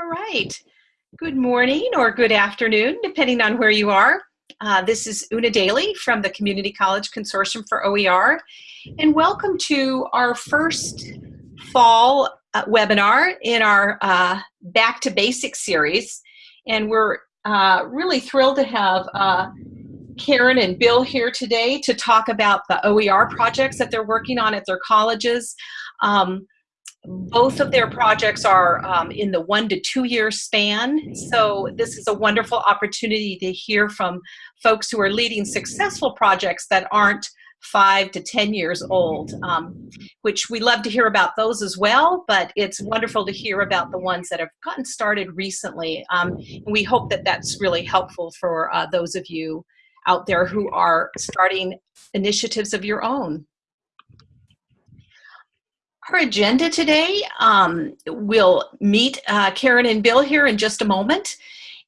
All right. Good morning or good afternoon, depending on where you are. Uh, this is Una Daly from the Community College Consortium for OER, and welcome to our first fall uh, webinar in our uh, Back to Basics series. And we're uh, really thrilled to have uh, Karen and Bill here today to talk about the OER projects that they're working on at their colleges. Um, both of their projects are um, in the one to two year span. So this is a wonderful opportunity to hear from folks who are leading successful projects that aren't five to 10 years old, um, which we love to hear about those as well, but it's wonderful to hear about the ones that have gotten started recently. Um, and we hope that that's really helpful for uh, those of you out there who are starting initiatives of your own. Our agenda today, um, we'll meet uh, Karen and Bill here in just a moment,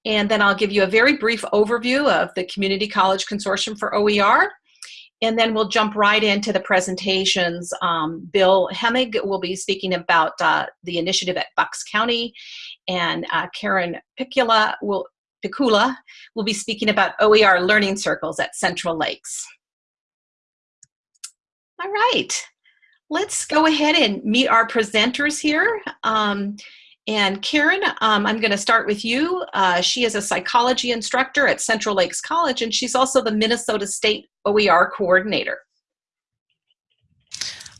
and then I'll give you a very brief overview of the Community College Consortium for OER, and then we'll jump right into the presentations. Um, Bill Hemmig will be speaking about uh, the initiative at Bucks County, and uh, Karen Pikula will, Pikula will be speaking about OER learning circles at Central Lakes. All right let's go ahead and meet our presenters here. Um, and Karen, um, I'm going to start with you. Uh, she is a psychology instructor at Central Lakes College, and she's also the Minnesota State OER coordinator.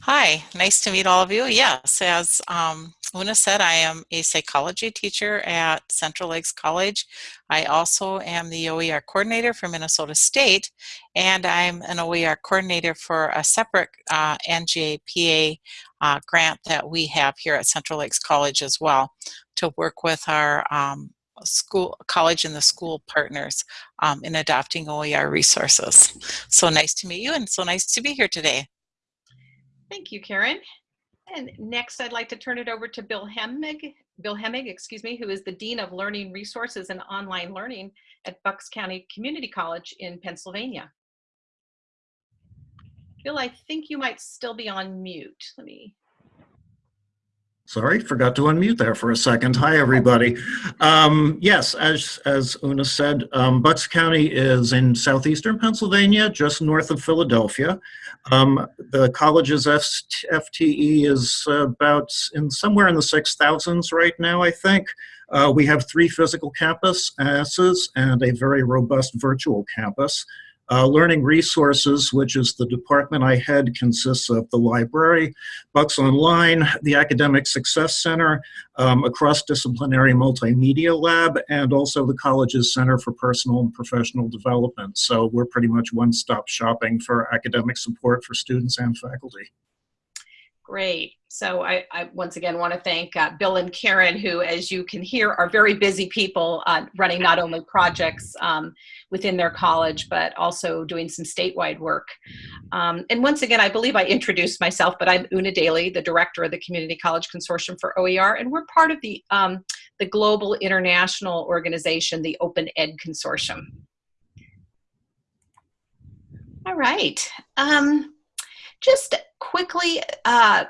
Hi, nice to meet all of you. Yes, as um, Una said, I am a psychology teacher at Central Lakes College. I also am the OER coordinator for Minnesota State, and I'm an OER coordinator for a separate uh, NJPA uh, grant that we have here at Central Lakes College as well to work with our um, school college and the school partners um, in adopting OER resources. So nice to meet you and so nice to be here today. Thank you, Karen. And next, I'd like to turn it over to Bill Hemmig, Bill Hemmig, excuse me, who is the Dean of Learning Resources and Online Learning at Bucks County Community College in Pennsylvania. Bill, I think you might still be on mute. Let me Sorry, forgot to unmute there for a second. Hi, everybody. Um, yes, as, as Una said, um, Bucks County is in southeastern Pennsylvania, just north of Philadelphia. Um, the college's FTE is about in somewhere in the 6,000s right now, I think. Uh, we have three physical campuses and a very robust virtual campus. Uh, Learning Resources, which is the department I head, consists of the library, Bucks Online, the Academic Success Center, um, a cross-disciplinary multimedia lab, and also the college's Center for Personal and Professional Development. So we're pretty much one-stop shopping for academic support for students and faculty. Great. So I, I, once again want to thank uh, Bill and Karen, who, as you can hear, are very busy people uh, running not only projects um, within their college, but also doing some statewide work. Um, and once again, I believe I introduced myself, but I'm Una Daly, the director of the Community College Consortium for OER, and we're part of the, um, the global international organization, the Open Ed Consortium. All right. Um, just quickly, uh,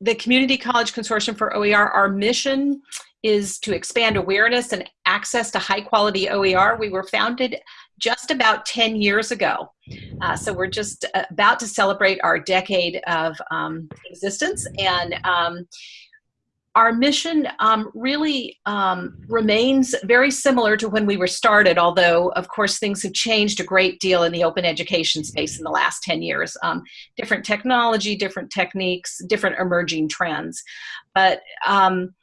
the Community College Consortium for OER, our mission is to expand awareness and access to high quality OER. We were founded just about 10 years ago. Uh, so we're just about to celebrate our decade of um, existence. And um, our mission um, really um, remains very similar to when we were started, although, of course, things have changed a great deal in the open education space in the last 10 years. Um, different technology, different techniques, different emerging trends. But um,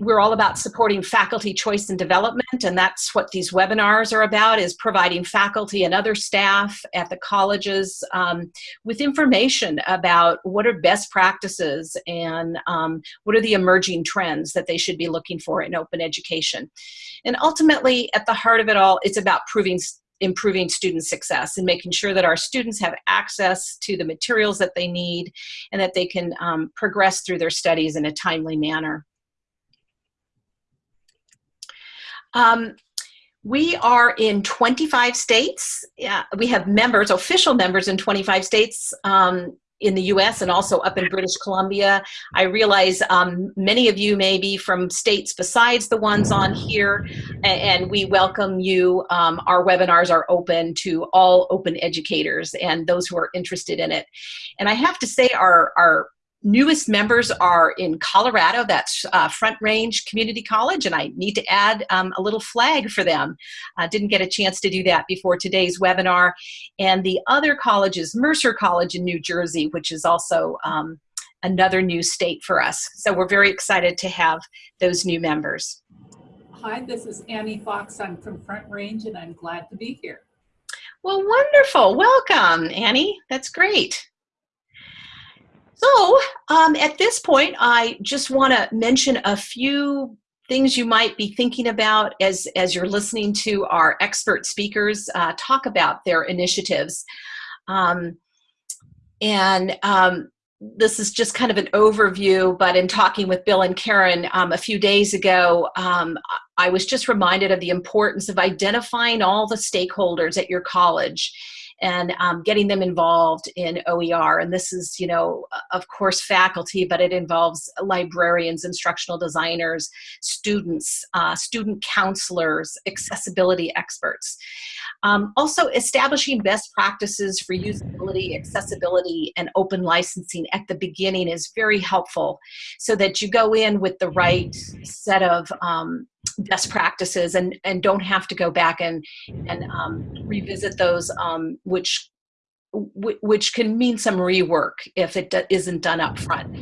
we're all about supporting faculty choice and development and that's what these webinars are about is providing faculty and other staff at the colleges um, with information about what are best practices and um, what are the emerging trends that they should be looking for in open education and ultimately at the heart of it all it's about proving improving student success and making sure that our students have access to the materials that they need and that they can um, progress through their studies in a timely manner. Um, we are in 25 states. Yeah, we have members, official members in 25 states. Um, in the US and also up in British Columbia. I realize um, many of you may be from states besides the ones on here, and, we welcome you. Um, our webinars are open to all open educators and those who are interested in it. And I have to say, our, our newest members are in Colorado, that's uh, Front Range Community College, and I need to add um, a little flag for them. I didn't get a chance to do that before today's webinar. And the other college is Mercer College in New Jersey, which is also um, another new state for us. So we're very excited to have those new members. Hi, this is Annie Fox. I'm from Front Range and I'm glad to be here. Well, wonderful. Welcome, Annie. That's great. So um, at this point, I just want to mention a few things you might be thinking about as, as you're listening to our expert speakers uh, talk about their initiatives. Um, and um, this is just kind of an overview, but in talking with Bill and Karen um, a few days ago, um, I was just reminded of the importance of identifying all the stakeholders at your college and um, getting them involved in OER. And this is, you know, of course, faculty, but it involves librarians, instructional designers, students, uh, student counselors, accessibility experts. Um, also, establishing best practices for usability, accessibility, and open licensing at the beginning is very helpful so that you go in with the right set of um, best practices and, and don't have to go back and, and um, revisit those, um, which, which can mean some rework if it isn't done up front.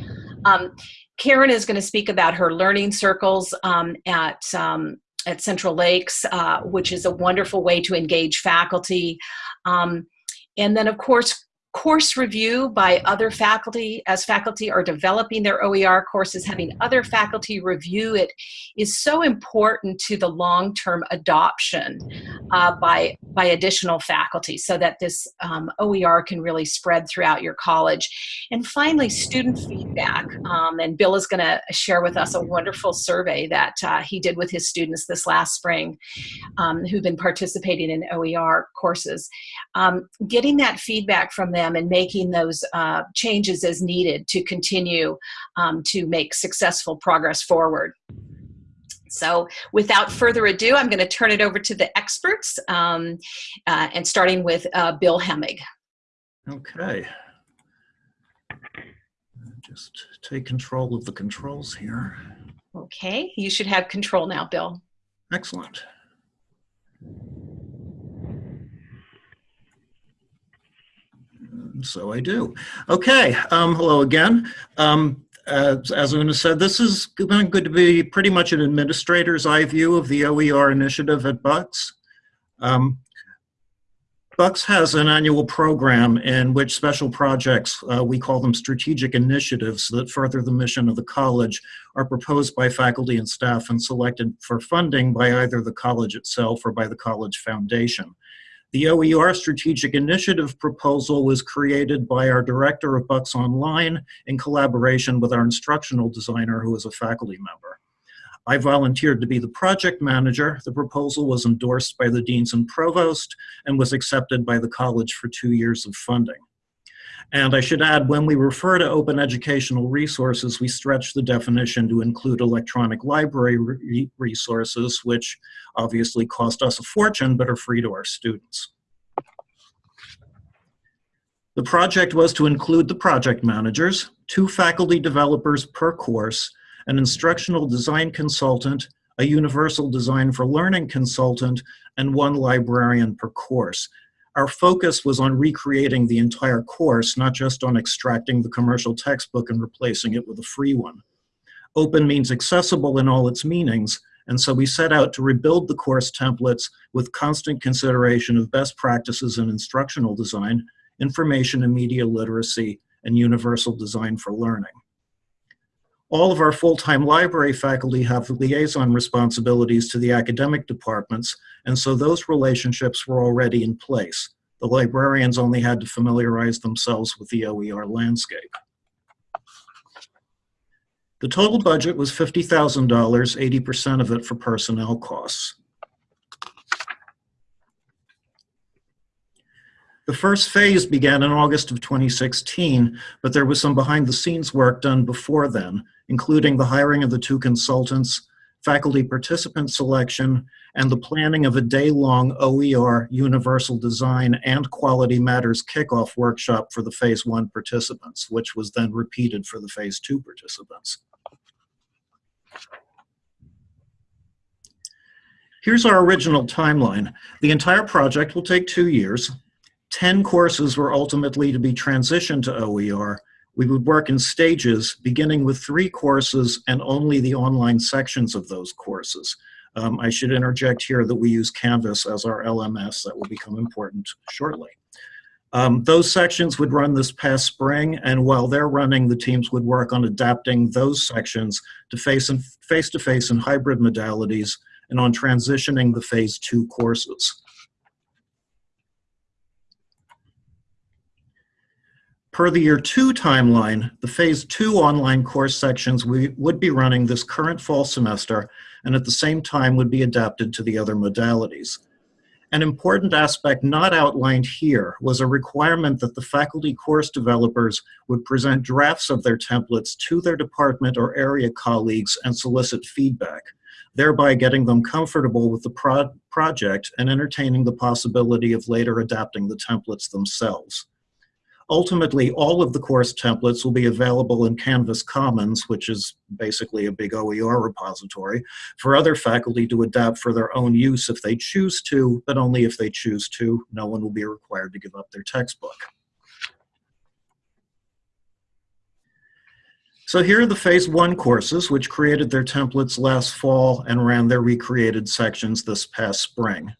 Um, Karen is going to speak about her learning circles um, at um, at Central Lakes, uh, which is a wonderful way to engage faculty. Um, and then, of course, course review by other faculty as faculty are developing their OER courses, having other faculty review it is so important to the long-term adoption uh, by, by additional faculty so that this um, OER can really spread throughout your college. And finally, student feedback. Um, and Bill is gonna share with us a wonderful survey that uh, he did with his students this last spring um, who've been participating in OER courses. Um, getting that feedback from them them and making those uh, changes as needed to continue um, to make successful progress forward. So without further ado, I'm going to turn it over to the experts um, uh, and starting with uh, Bill Hemmig. Okay. Just take control of the controls here. Okay, you should have control now, Bill. Excellent. So I do. Okay, um, hello again. Um, as, as Una said, this is going to be pretty much an administrator's eye view of the OER initiative at Bucks. Um, Bucks has an annual program in which special projects, uh, we call them strategic initiatives that further the mission of the college, are proposed by faculty and staff and selected for funding by either the college itself or by the college foundation. The OER Strategic Initiative proposal was created by our director of Bucks Online in collaboration with our instructional designer who is a faculty member. I volunteered to be the project manager. The proposal was endorsed by the deans and provost and was accepted by the college for two years of funding. And I should add, when we refer to open educational resources, we stretch the definition to include electronic library re resources, which obviously cost us a fortune, but are free to our students. The project was to include the project managers, two faculty developers per course, an instructional design consultant, a universal design for learning consultant, and one librarian per course our focus was on recreating the entire course, not just on extracting the commercial textbook and replacing it with a free one. Open means accessible in all its meanings, and so we set out to rebuild the course templates with constant consideration of best practices in instructional design, information and media literacy, and universal design for learning. All of our full-time library faculty have liaison responsibilities to the academic departments, and so those relationships were already in place. The librarians only had to familiarize themselves with the OER landscape. The total budget was $50,000, 80% of it for personnel costs. The first phase began in August of 2016, but there was some behind the scenes work done before then, including the hiring of the two consultants, faculty participant selection, and the planning of a day-long OER Universal Design and Quality Matters kickoff workshop for the Phase 1 participants, which was then repeated for the Phase 2 participants. Here's our original timeline. The entire project will take two years. 10 courses were ultimately to be transitioned to OER. We would work in stages, beginning with three courses and only the online sections of those courses. Um, I should interject here that we use Canvas as our LMS. That will become important shortly. Um, those sections would run this past spring, and while they're running, the teams would work on adapting those sections to face-to-face and hybrid modalities and on transitioning the phase two courses. Per the year two timeline, the phase two online course sections we would be running this current fall semester and at the same time would be adapted to the other modalities. An important aspect not outlined here was a requirement that the faculty course developers would present drafts of their templates to their department or area colleagues and solicit feedback, thereby getting them comfortable with the pro project and entertaining the possibility of later adapting the templates themselves. Ultimately, all of the course templates will be available in Canvas Commons, which is basically a big OER repository, for other faculty to adapt for their own use if they choose to, but only if they choose to. No one will be required to give up their textbook. So here are the phase one courses, which created their templates last fall and ran their recreated sections this past spring.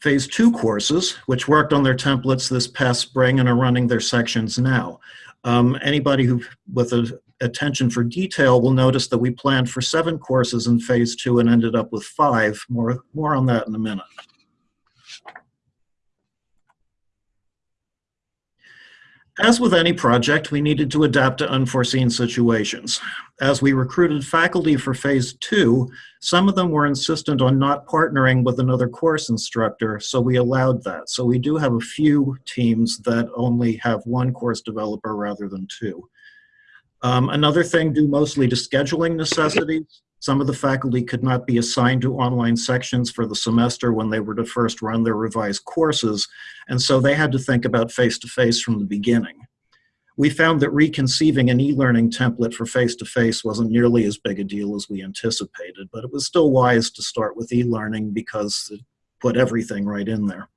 Phase two courses, which worked on their templates this past spring and are running their sections now. Um, anybody who, with attention for detail will notice that we planned for seven courses in phase two and ended up with five. More, more on that in a minute. As with any project, we needed to adapt to unforeseen situations. As we recruited faculty for phase two, some of them were insistent on not partnering with another course instructor, so we allowed that. So we do have a few teams that only have one course developer rather than two. Um, another thing due mostly to scheduling necessities, some of the faculty could not be assigned to online sections for the semester when they were to first run their revised courses, and so they had to think about face-to-face -face from the beginning. We found that reconceiving an e-learning template for face-to-face -face wasn't nearly as big a deal as we anticipated, but it was still wise to start with e-learning because it put everything right in there.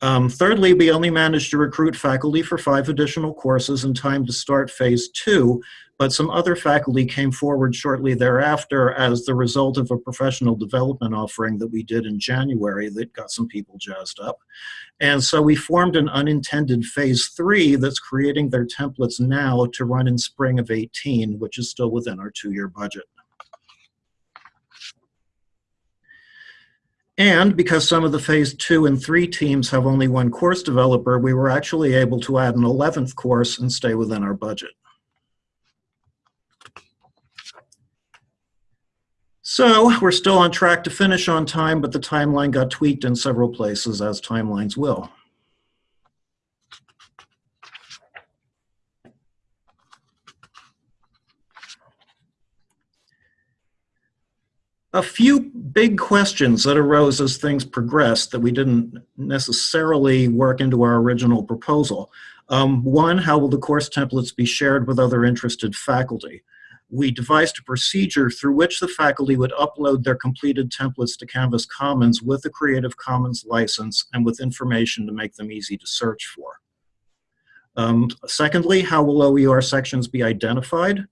Um, thirdly, we only managed to recruit faculty for five additional courses in time to start phase two, but some other faculty came forward shortly thereafter as the result of a professional development offering that we did in January that got some people jazzed up. And so we formed an unintended phase three that's creating their templates now to run in spring of 18, which is still within our two-year budget. And because some of the phase two and three teams have only one course developer, we were actually able to add an 11th course and stay within our budget. So we're still on track to finish on time, but the timeline got tweaked in several places as timelines will. a few big questions that arose as things progressed that we didn't necessarily work into our original proposal. Um, one, how will the course templates be shared with other interested faculty? We devised a procedure through which the faculty would upload their completed templates to Canvas Commons with a Creative Commons license and with information to make them easy to search for. Um, secondly, how will OER sections be identified?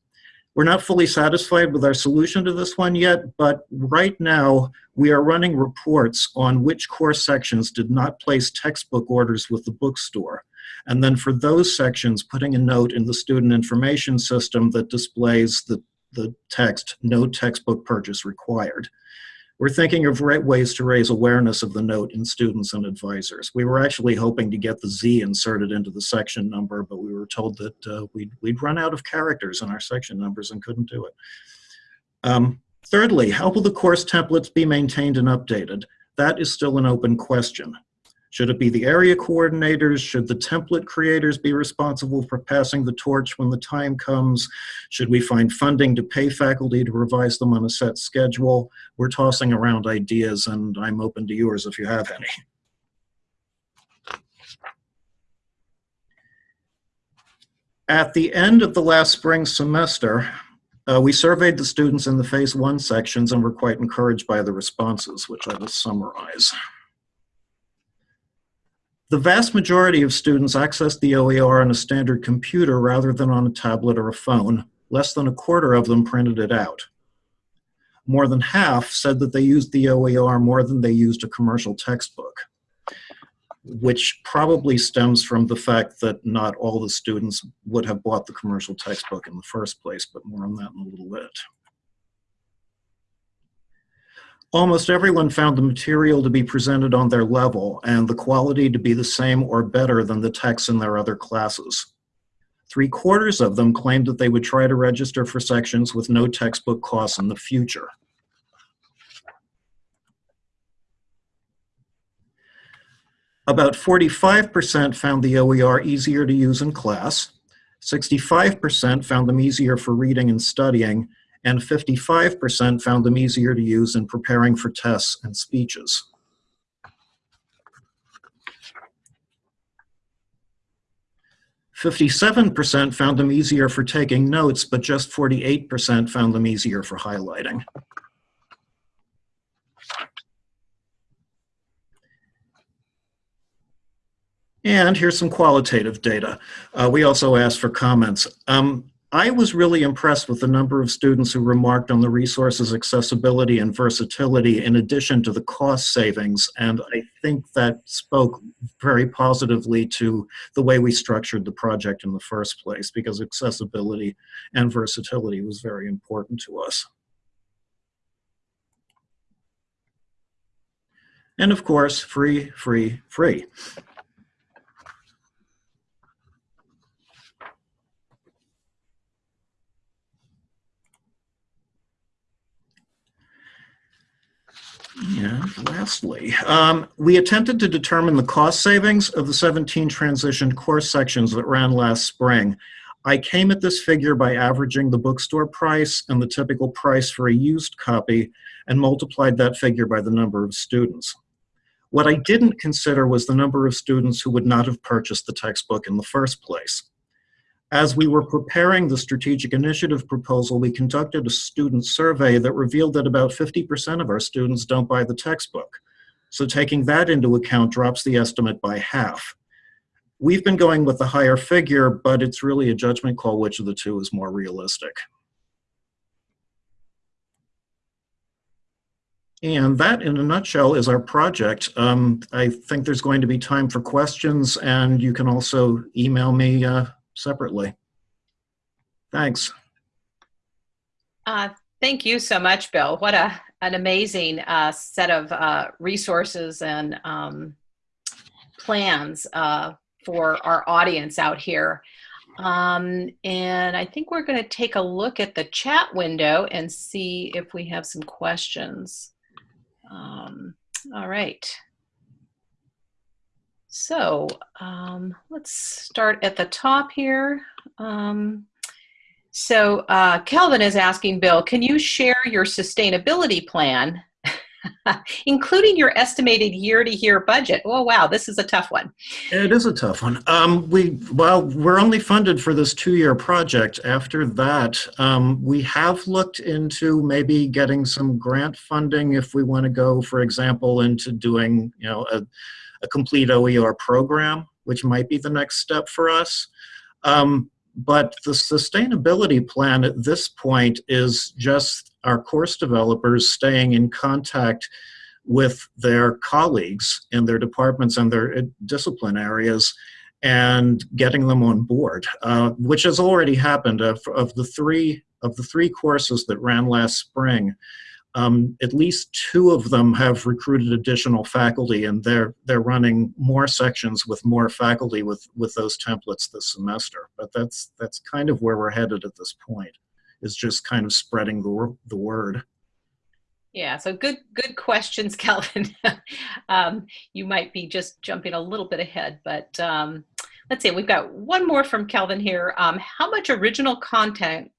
We're not fully satisfied with our solution to this one yet, but right now we are running reports on which course sections did not place textbook orders with the bookstore. And then for those sections, putting a note in the student information system that displays the, the text, no textbook purchase required. We're thinking of right ways to raise awareness of the note in students and advisors. We were actually hoping to get the Z inserted into the section number, but we were told that uh, we'd, we'd run out of characters in our section numbers and couldn't do it. Um, Thirdly, how will the course templates be maintained and updated? That is still an open question. Should it be the area coordinators? Should the template creators be responsible for passing the torch when the time comes? Should we find funding to pay faculty to revise them on a set schedule? We're tossing around ideas and I'm open to yours if you have any. At the end of the last spring semester, uh, we surveyed the students in the phase one sections and were quite encouraged by the responses, which I will summarize. The vast majority of students accessed the OER on a standard computer rather than on a tablet or a phone. Less than a quarter of them printed it out. More than half said that they used the OER more than they used a commercial textbook which probably stems from the fact that not all the students would have bought the commercial textbook in the first place, but more on that in a little bit. Almost everyone found the material to be presented on their level and the quality to be the same or better than the texts in their other classes. Three quarters of them claimed that they would try to register for sections with no textbook costs in the future. About 45% found the OER easier to use in class, 65% found them easier for reading and studying, and 55% found them easier to use in preparing for tests and speeches. Fifty-seven percent found them easier for taking notes, but just forty-eight percent found them easier for highlighting. And here's some qualitative data. Uh, we also asked for comments. Um, I was really impressed with the number of students who remarked on the resources accessibility and versatility in addition to the cost savings. And I think that spoke very positively to the way we structured the project in the first place because accessibility and versatility was very important to us. And of course, free, free, free. And lastly, um, we attempted to determine the cost savings of the 17 transitioned course sections that ran last spring. I came at this figure by averaging the bookstore price and the typical price for a used copy and multiplied that figure by the number of students. What I didn't consider was the number of students who would not have purchased the textbook in the first place. As we were preparing the strategic initiative proposal, we conducted a student survey that revealed that about 50% of our students don't buy the textbook. So taking that into account drops the estimate by half. We've been going with the higher figure, but it's really a judgment call which of the two is more realistic. And that, in a nutshell, is our project. Um, I think there's going to be time for questions, and you can also email me uh, separately. Thanks. Uh, thank you so much, Bill. What a an amazing uh, set of uh, resources and um, plans uh, for our audience out here. Um, and I think we're going to take a look at the chat window and see if we have some questions. Um, all right. So um, let's start at the top here. Um, so uh, Kelvin is asking Bill, can you share your sustainability plan, including your estimated year-to-year budget? Oh wow, this is a tough one. It is a tough one. Um, we well, we're only funded for this two-year project. After that, um, we have looked into maybe getting some grant funding if we want to go, for example, into doing you know a a complete OER program, which might be the next step for us. Um, but the sustainability plan at this point is just our course developers staying in contact with their colleagues in their departments and their uh, discipline areas and getting them on board, uh, which has already happened. Of, of, the three of the three courses that ran last spring, um, at least two of them have recruited additional faculty and they're they're running more sections with more faculty with with those templates this semester but that's that's kind of where we're headed at this point is just kind of spreading the, the word Yeah, so good, good questions, Calvin. um, you might be just jumping a little bit ahead, but um, let's see. We've got one more from Calvin here. Um, how much original content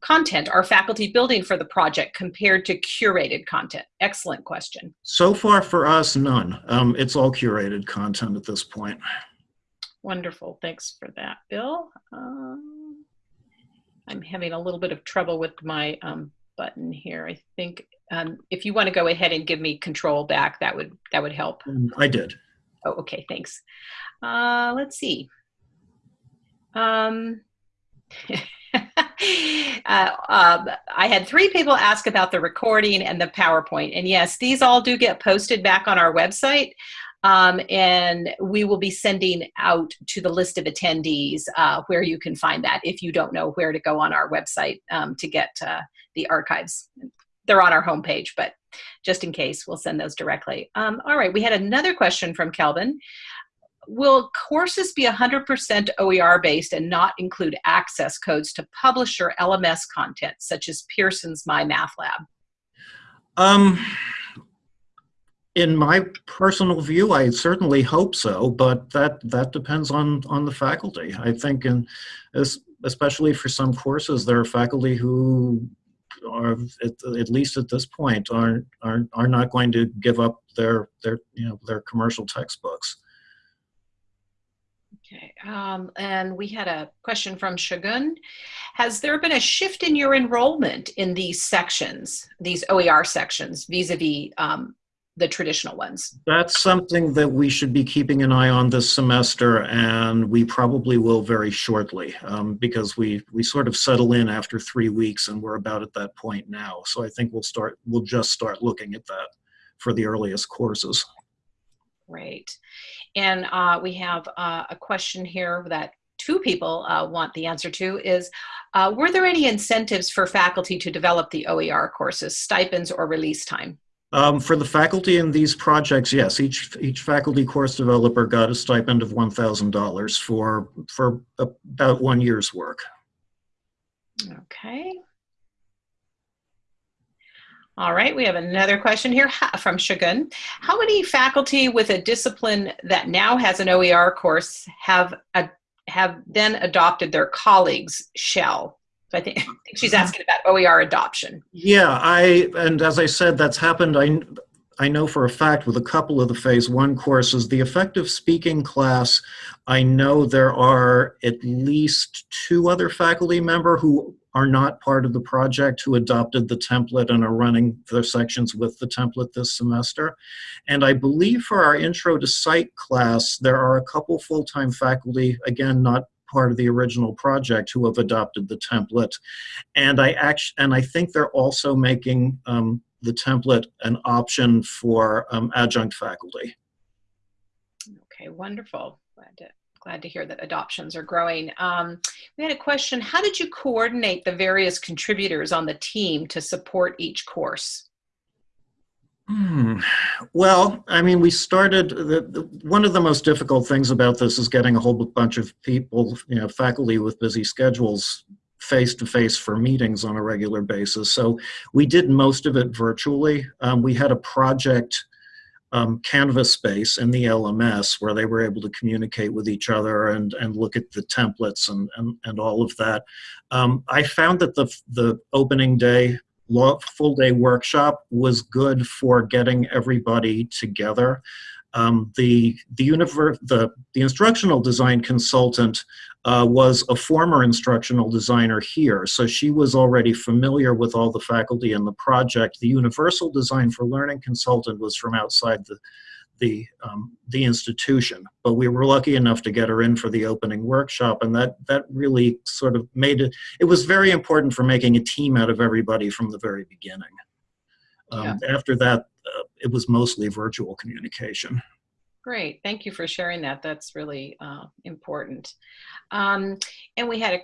content are faculty building for the project compared to curated content? Excellent question. So far for us, none. Um, it's all curated content at this point. Wonderful. Thanks for that, Bill. Um, I'm having a little bit of trouble with my um, button here. I think um, if you want to go ahead and give me control back, that would that would help. Um, I did. Oh, okay. Thanks. Uh, let's see. Um, uh, um, I had three people ask about the recording and the PowerPoint. And yes, these all do get posted back on our website. Um, and we will be sending out to the list of attendees uh, where you can find that if you don't know where to go on our website um, to get uh, the archives. They're on our homepage, but just in case, we'll send those directly. Um, all right, we had another question from Kelvin. Will courses be 100% OER based and not include access codes to publisher LMS content, such as Pearson's My Math Lab? Um, in my personal view, I certainly hope so, but that that depends on on the faculty. I think, and especially for some courses, there are faculty who are at, at least at this point are, are are not going to give up their their you know their commercial textbooks. Okay, um, and we had a question from Shagun. Has there been a shift in your enrollment in these sections, these OER sections, vis-a-vis um, the traditional ones? That's something that we should be keeping an eye on this semester, and we probably will very shortly, um, because we we sort of settle in after three weeks, and we're about at that point now. So I think we'll start. We'll just start looking at that for the earliest courses. Great. And uh, we have uh, a question here that two people uh, want the answer to is, uh, were there any incentives for faculty to develop the OER courses, stipends or release time? Um, for the faculty in these projects, yes, each each faculty course developer got a stipend of $1,000 for, for about one year's work. Okay. All right, we have another question here from Shagun. How many faculty with a discipline that now has an OER course have a, have then adopted their colleagues' shell? So I think, I think she's asking about OER adoption. Yeah, I and as I said, that's happened. I I know for a fact with a couple of the phase one courses, the effective speaking class, I know there are at least two other faculty member who are not part of the project who adopted the template and are running their sections with the template this semester. And I believe for our intro to Cite class, there are a couple full-time faculty, again, not part of the original project who have adopted the template. And I actually, and I think they're also making um, the template an option for um, adjunct faculty. Okay, wonderful. Glad to glad to hear that adoptions are growing. Um, we had a question, how did you coordinate the various contributors on the team to support each course? Hmm. Well, I mean, we started, the, the, one of the most difficult things about this is getting a whole bunch of people, you know, faculty with busy schedules face to face for meetings on a regular basis. So we did most of it virtually. Um, we had a project um, Canvas space in the LMS where they were able to communicate with each other and, and look at the templates and, and, and all of that. Um, I found that the, the opening day, full day workshop was good for getting everybody together. Um, the, the, the, the instructional design consultant uh, was a former instructional designer here, so she was already familiar with all the faculty and the project. The Universal Design for Learning consultant was from outside the, the, um, the institution, but we were lucky enough to get her in for the opening workshop, and that, that really sort of made it, it was very important for making a team out of everybody from the very beginning. Um, yeah. After that, uh, it was mostly virtual communication. Great, thank you for sharing that. That's really uh, important. Um, and we had a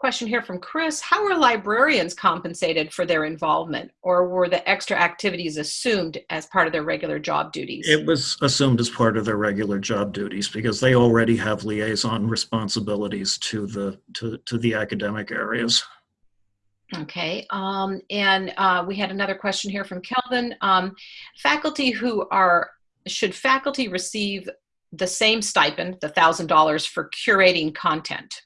question here from Chris. How are librarians compensated for their involvement or were the extra activities assumed as part of their regular job duties? It was assumed as part of their regular job duties because they already have liaison responsibilities to the, to, to the academic areas. Okay, um, and uh, we had another question here from Kelvin. Um, faculty who are, should faculty receive the same stipend, the $1,000 for curating content?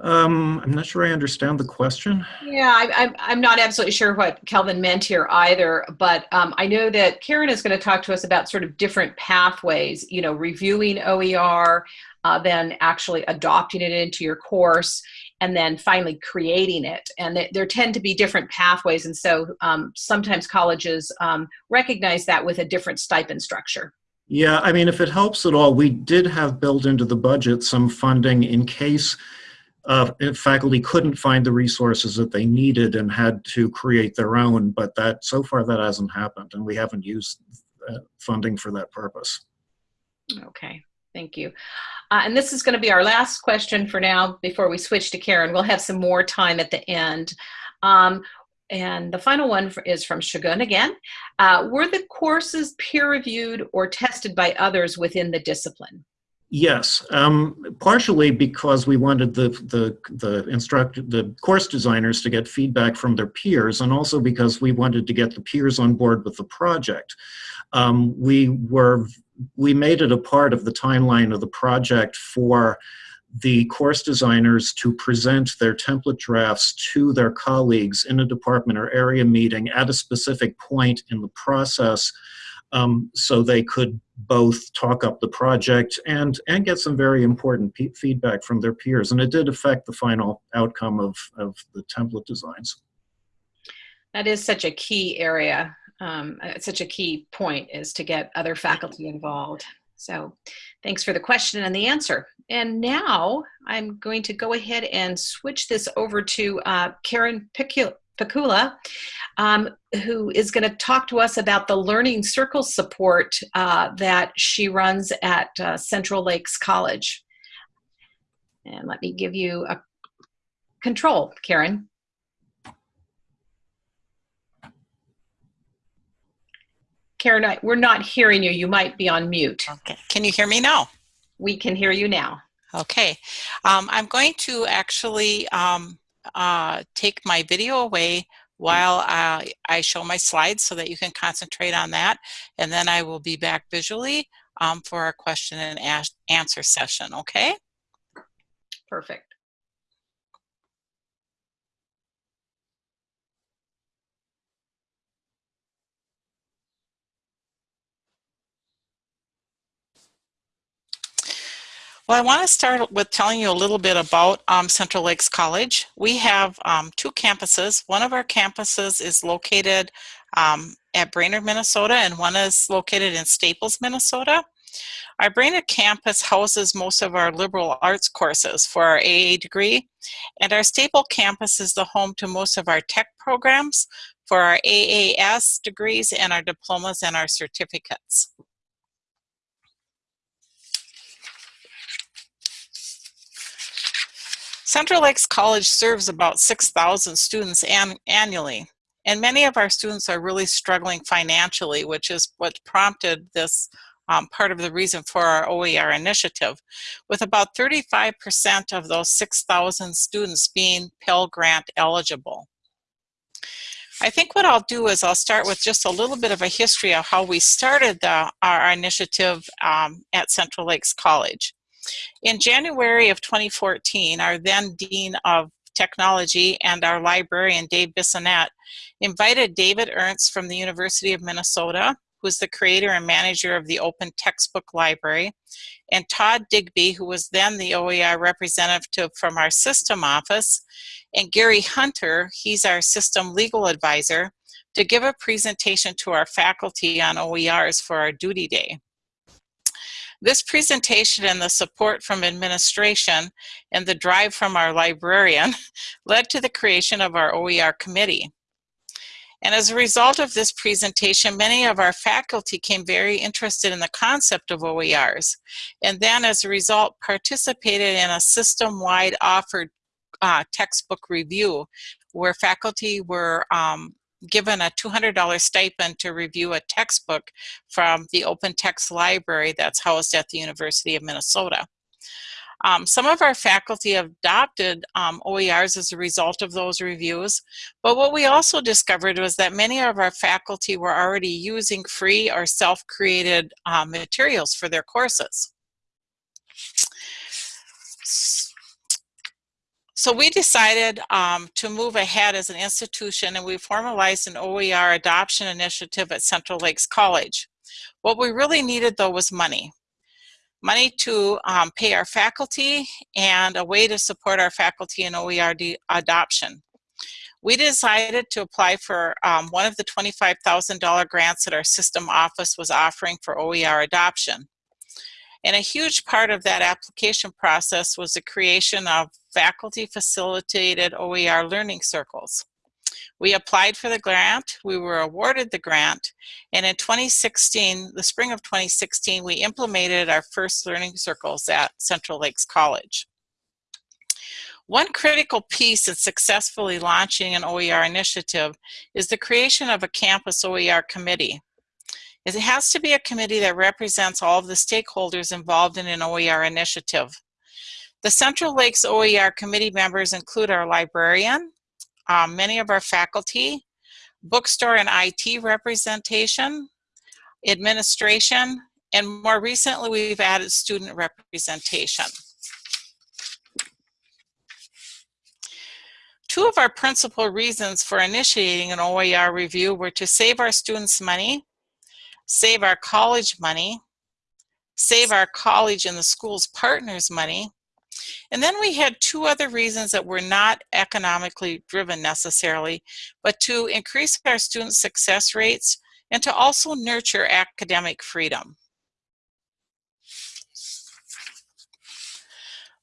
Um, I'm not sure I understand the question. Yeah, I, I'm, I'm not absolutely sure what Kelvin meant here either, but um, I know that Karen is going to talk to us about sort of different pathways, you know, reviewing OER, uh, then actually adopting it into your course, and then finally creating it. And th there tend to be different pathways, and so um, sometimes colleges um, recognize that with a different stipend structure. Yeah, I mean, if it helps at all, we did have built into the budget some funding in case uh, faculty couldn't find the resources that they needed and had to create their own, but that so far that hasn't happened and we haven't used uh, funding for that purpose. Okay, thank you. Uh, and this is going to be our last question for now before we switch to Karen. We'll have some more time at the end. Um, and the final one is from Shagun again. Uh, were the courses peer reviewed or tested by others within the discipline? Yes, um, partially because we wanted the the the instruct the course designers to get feedback from their peers, and also because we wanted to get the peers on board with the project. Um, we were we made it a part of the timeline of the project for the course designers to present their template drafts to their colleagues in a department or area meeting at a specific point in the process um, so they could both talk up the project and, and get some very important feedback from their peers. And it did affect the final outcome of, of the template designs. That is such a key area, um, uh, such a key point is to get other faculty involved. So thanks for the question and the answer. And now I'm going to go ahead and switch this over to uh, Karen Pikula um, who is going to talk to us about the Learning Circle support uh, that she runs at uh, Central Lakes College. And let me give you a control, Karen. Karen, I, we're not hearing you. You might be on mute. Okay. Can you hear me now? We can hear you now. Okay. Um, I'm going to actually um, uh, take my video away while I, I show my slides so that you can concentrate on that. And then I will be back visually um, for our question and answer session, okay? Perfect. Well, I want to start with telling you a little bit about um, Central Lakes College. We have um, two campuses. One of our campuses is located um, at Brainerd, Minnesota, and one is located in Staples, Minnesota. Our Brainerd campus houses most of our liberal arts courses for our AA degree, and our Staple campus is the home to most of our tech programs for our AAS degrees and our diplomas and our certificates. Central Lakes College serves about 6,000 students an annually, and many of our students are really struggling financially, which is what prompted this um, part of the reason for our OER initiative, with about 35% of those 6,000 students being Pell Grant eligible. I think what I'll do is I'll start with just a little bit of a history of how we started the, our initiative um, at Central Lakes College. In January of 2014, our then Dean of Technology and our librarian, Dave Bissonette, invited David Ernst from the University of Minnesota, who's the creator and manager of the Open Textbook Library, and Todd Digby, who was then the OER representative from our system office, and Gary Hunter, he's our system legal advisor, to give a presentation to our faculty on OERs for our duty day. This presentation and the support from administration and the drive from our librarian led to the creation of our OER committee. And as a result of this presentation, many of our faculty came very interested in the concept of OERs. And then as a result, participated in a system-wide offered uh, textbook review where faculty were um, given a $200 stipend to review a textbook from the Open Text Library that's housed at the University of Minnesota. Um, some of our faculty have adopted um, OERs as a result of those reviews, but what we also discovered was that many of our faculty were already using free or self-created um, materials for their courses. So we decided um, to move ahead as an institution and we formalized an OER adoption initiative at Central Lakes College. What we really needed though was money. Money to um, pay our faculty and a way to support our faculty in OER adoption. We decided to apply for um, one of the $25,000 grants that our system office was offering for OER adoption. And a huge part of that application process was the creation of faculty facilitated OER learning circles. We applied for the grant, we were awarded the grant, and in 2016, the spring of 2016, we implemented our first learning circles at Central Lakes College. One critical piece in successfully launching an OER initiative is the creation of a campus OER committee. It has to be a committee that represents all of the stakeholders involved in an OER initiative. The Central Lakes OER committee members include our librarian, um, many of our faculty, bookstore and IT representation, administration, and more recently we've added student representation. Two of our principal reasons for initiating an OER review were to save our students money save our college money, save our college and the school's partners money. And then we had two other reasons that were not economically driven necessarily, but to increase our student success rates and to also nurture academic freedom.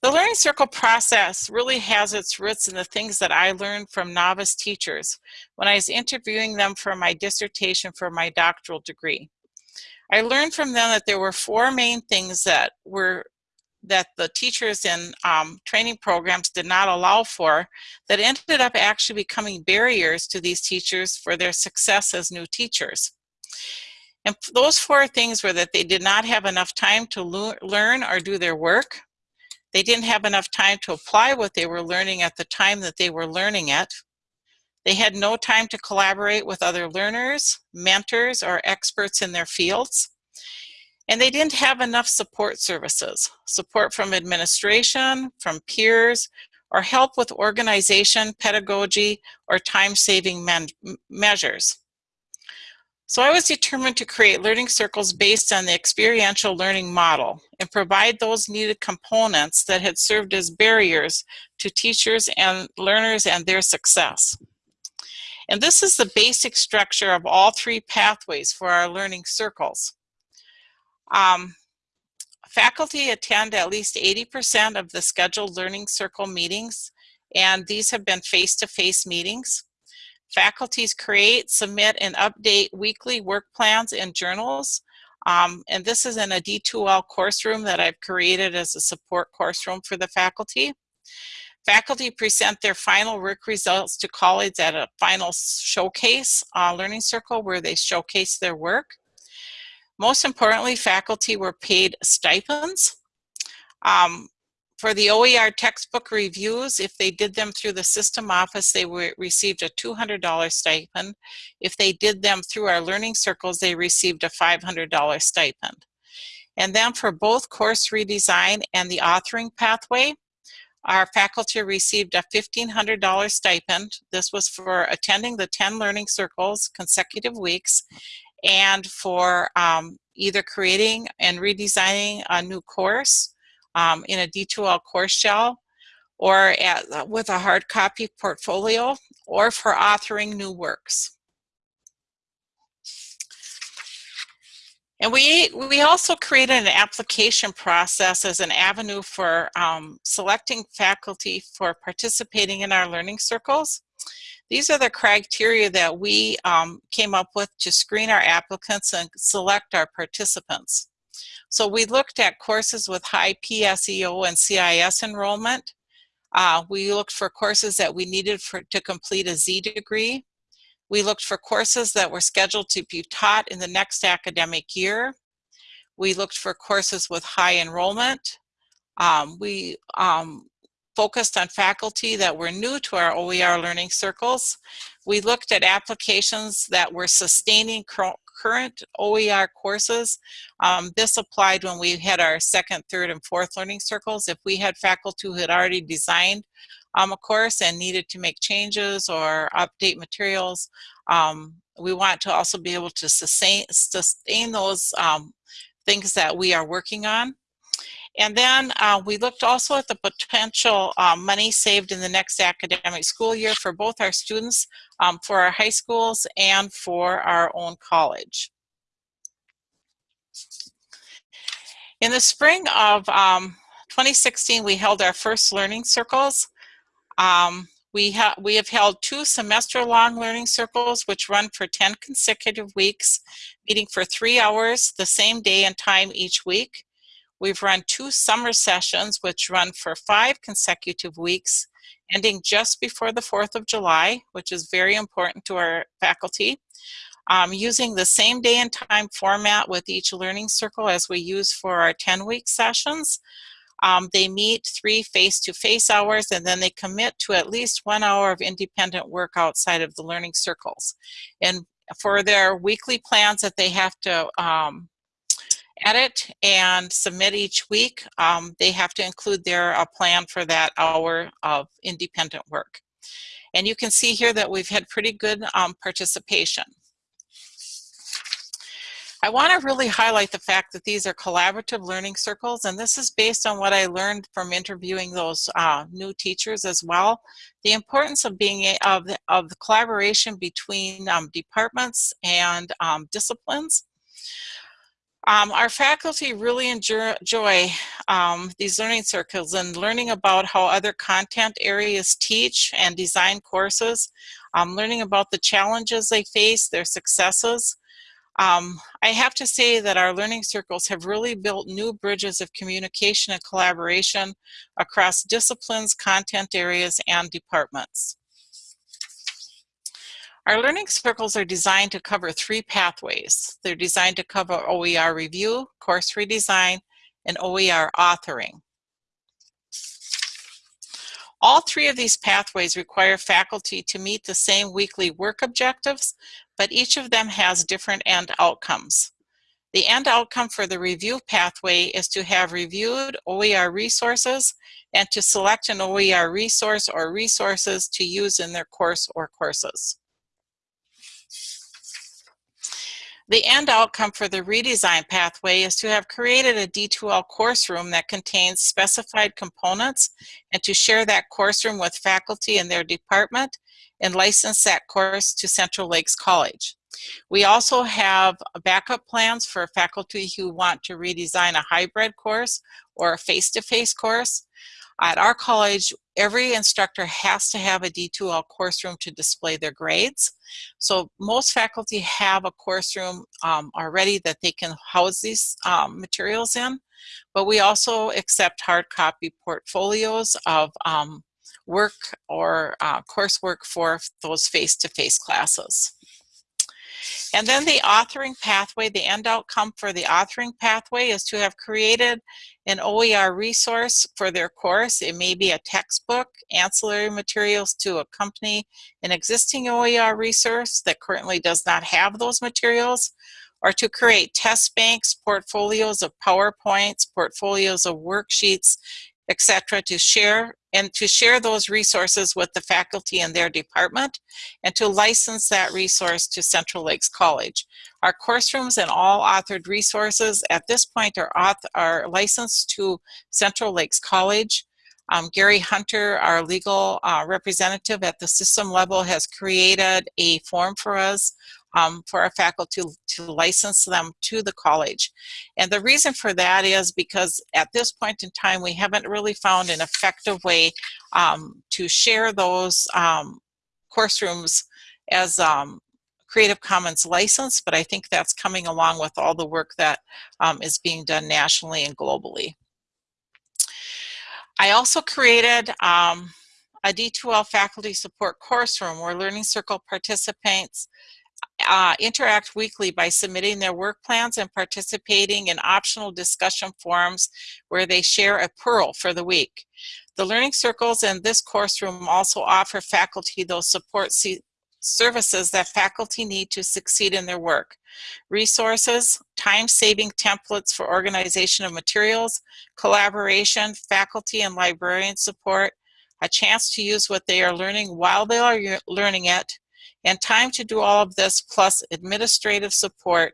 The Learning Circle process really has its roots in the things that I learned from novice teachers when I was interviewing them for my dissertation for my doctoral degree. I learned from them that there were four main things that were that the teachers in um, training programs did not allow for that ended up actually becoming barriers to these teachers for their success as new teachers. And those four things were that they did not have enough time to learn or do their work. They didn't have enough time to apply what they were learning at the time that they were learning it. They had no time to collaborate with other learners, mentors, or experts in their fields. And they didn't have enough support services, support from administration, from peers, or help with organization, pedagogy, or time-saving measures. So I was determined to create learning circles based on the experiential learning model and provide those needed components that had served as barriers to teachers and learners and their success. And this is the basic structure of all three pathways for our learning circles. Um, faculty attend at least 80% of the scheduled learning circle meetings, and these have been face-to-face -face meetings. Faculties create, submit, and update weekly work plans and journals. Um, and this is in a D2L course room that I've created as a support course room for the faculty. Faculty present their final work results to colleagues at a final showcase uh, learning circle where they showcase their work. Most importantly, faculty were paid stipends. Um, for the OER textbook reviews, if they did them through the system office, they were, received a $200 stipend. If they did them through our learning circles, they received a $500 stipend. And then for both course redesign and the authoring pathway, our faculty received a $1,500 stipend. This was for attending the 10 learning circles consecutive weeks and for um, either creating and redesigning a new course um, in a D2L course shell or at, with a hard copy portfolio or for authoring new works. And we, we also created an application process as an avenue for um, selecting faculty for participating in our learning circles. These are the criteria that we um, came up with to screen our applicants and select our participants. So we looked at courses with high PSEO and CIS enrollment. Uh, we looked for courses that we needed for, to complete a Z degree. We looked for courses that were scheduled to be taught in the next academic year. We looked for courses with high enrollment, Um, we um, focused on faculty that were new to our OER learning circles. We looked at applications that were sustaining current OER courses. Um, this applied when we had our second, third, and fourth learning circles. If we had faculty who had already designed um, a course and needed to make changes or update materials, um, we want to also be able to sustain, sustain those um, things that we are working on. And then uh, we looked also at the potential um, money saved in the next academic school year for both our students, um, for our high schools, and for our own college. In the spring of um, 2016, we held our first learning circles. Um, we, ha we have held two semester-long learning circles, which run for 10 consecutive weeks, meeting for three hours the same day and time each week. We've run two summer sessions, which run for five consecutive weeks, ending just before the 4th of July, which is very important to our faculty. Um, using the same day and time format with each learning circle as we use for our 10-week sessions. Um, they meet three face-to-face -face hours and then they commit to at least one hour of independent work outside of the learning circles. And for their weekly plans that they have to um, edit and submit each week, um, they have to include their uh, plan for that hour of independent work. And you can see here that we've had pretty good um, participation. I want to really highlight the fact that these are collaborative learning circles, and this is based on what I learned from interviewing those uh, new teachers as well. The importance of being a, of, of the collaboration between um, departments and um, disciplines. Um, our faculty really enjoy um, these learning circles and learning about how other content areas teach and design courses, um, learning about the challenges they face, their successes. Um, I have to say that our learning circles have really built new bridges of communication and collaboration across disciplines, content areas, and departments. Our learning circles are designed to cover three pathways. They're designed to cover OER review, course redesign, and OER authoring. All three of these pathways require faculty to meet the same weekly work objectives, but each of them has different end outcomes. The end outcome for the review pathway is to have reviewed OER resources and to select an OER resource or resources to use in their course or courses. The end outcome for the redesign pathway is to have created a D2L course room that contains specified components and to share that course room with faculty in their department and license that course to Central Lakes College. We also have backup plans for faculty who want to redesign a hybrid course or a face-to-face -face course. At our college, every instructor has to have a D2L course room to display their grades. So most faculty have a course room um, already that they can house these um, materials in, but we also accept hard copy portfolios of um, work or uh, coursework for those face-to-face -face classes. And then the authoring pathway, the end outcome for the authoring pathway is to have created an OER resource for their course. It may be a textbook, ancillary materials to accompany an existing OER resource that currently does not have those materials, or to create test banks, portfolios of PowerPoints, portfolios of worksheets, etc. to share and to share those resources with the faculty in their department and to license that resource to Central Lakes College. Our course rooms and all authored resources at this point are, are licensed to Central Lakes College. Um, Gary Hunter, our legal uh, representative at the system level, has created a form for us um, for our faculty to, to license them to the college. And the reason for that is because at this point in time, we haven't really found an effective way um, to share those um, course rooms as um, Creative Commons license, but I think that's coming along with all the work that um, is being done nationally and globally. I also created um, a D2L faculty support course room where Learning Circle participants uh, interact weekly by submitting their work plans and participating in optional discussion forums where they share a pearl for the week. The Learning Circles and this course room also offer faculty those support services that faculty need to succeed in their work. Resources, time-saving templates for organization of materials, collaboration, faculty and librarian support, a chance to use what they are learning while they are learning it, and time to do all of this plus administrative support